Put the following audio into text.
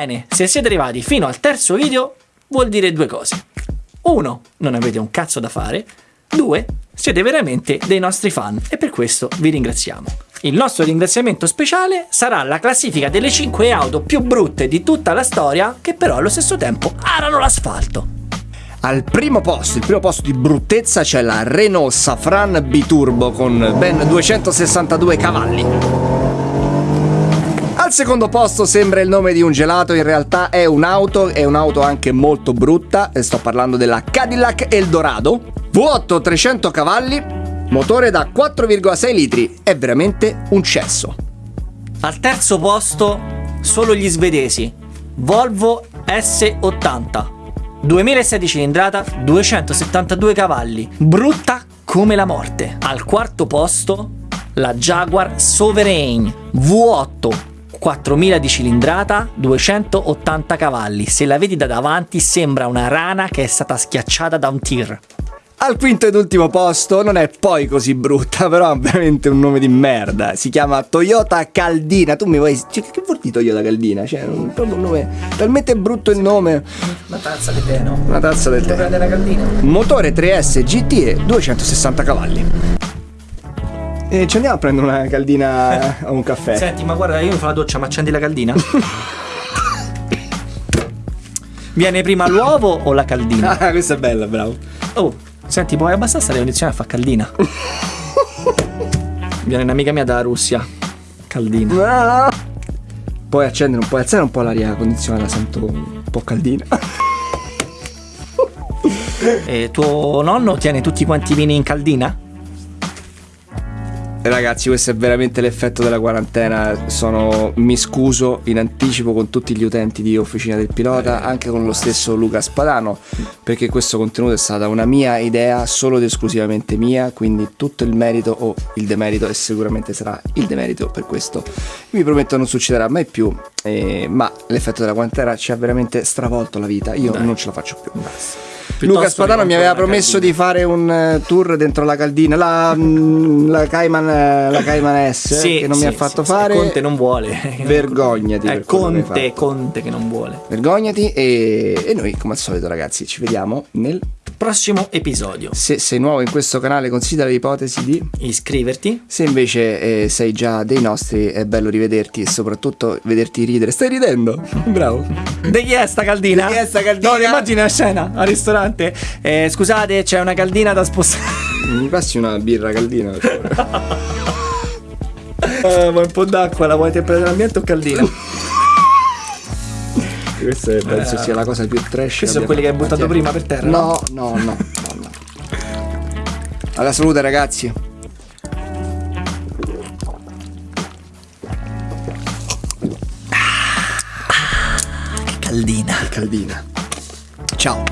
Bene, se siete arrivati fino al terzo video, vuol dire due cose. Uno, non avete un cazzo da fare. Due, siete veramente dei nostri fan e per questo vi ringraziamo. Il nostro ringraziamento speciale sarà la classifica delle 5 auto più brutte di tutta la storia che però allo stesso tempo arano l'asfalto. Al primo posto, il primo posto di bruttezza c'è la Renault Safran Biturbo con ben 262 cavalli. Al secondo posto sembra il nome di un gelato, in realtà è un'auto, è un'auto anche molto brutta, sto parlando della Cadillac Eldorado. V8 300 cavalli, motore da 4,6 litri, è veramente un cesso. Al terzo posto solo gli svedesi, Volvo S80. 2006 cilindrata, 272 cavalli, brutta come la morte. Al quarto posto la Jaguar Sovereign V8 4000 di cilindrata, 280 cavalli. Se la vedi da davanti sembra una rana che è stata schiacciata da un tir. Al quinto ed ultimo posto non è poi così brutta, però ha veramente un nome di merda. Si chiama Toyota Caldina. Tu mi vuoi. Cioè, che vuol dire Toyota Caldina? Cioè, un, proprio un nome. Talmente brutto il nome. Una tazza di tè, no? Una tazza del tè. della caldina. Motore 3S GTE 260 cavalli. E ci andiamo a prendere una caldina o un caffè. Senti, ma guarda, io mi fa la doccia, ma accendi la caldina? Viene prima l'uovo o la caldina? Ah, questa è bella, bravo. Oh, senti, puoi abbastanza le condizioni a fare caldina? Viene un'amica mia dalla Russia. Caldina. Puoi accendere un po', alzare un po' l'aria condizionata, sento un po' caldina. E tuo nonno tiene tutti quanti i vini in caldina? Ragazzi, questo è veramente l'effetto della quarantena. Sono, mi scuso in anticipo con tutti gli utenti di Officina del Pilota, anche con lo stesso Luca Spadano, perché questo contenuto è stata una mia idea, solo ed esclusivamente mia, quindi tutto il merito o il demerito, e sicuramente sarà il demerito per questo. Vi prometto non succederà mai più, eh, ma l'effetto della quarantena ci ha veramente stravolto la vita. Io Dai. non ce la faccio più. Luca Spadano mi aveva promesso caldina. di fare un eh, tour dentro la caldina, la, mm, la Cayman, eh, la Cayman S che non mi ha fatto sì, fare. Conte non vuole. Vergognati È hai Conte. Conte che non vuole. Vergognati e, e noi come al solito ragazzi ci vediamo nel... Prossimo episodio. Se sei nuovo in questo canale considera l'ipotesi di... Iscriverti. Se invece eh, sei già dei nostri è bello rivederti e soprattutto vederti ridere. Stai ridendo? Bravo. Di chi è sta caldina? Di chi è sta caldina? No, immagina la scena al ristorante. Eh, scusate, c'è una caldina da spostare. Mi passi una birra caldina? vuoi un po' d'acqua? La vuoi temperatura ambiente o caldina? Questa è- penso sia la cosa più trash. Questi sono quelli che hai buttato prima per terra? No, no, no, no, no. Alla salute ragazzi. Caldina. Caldina. Ciao.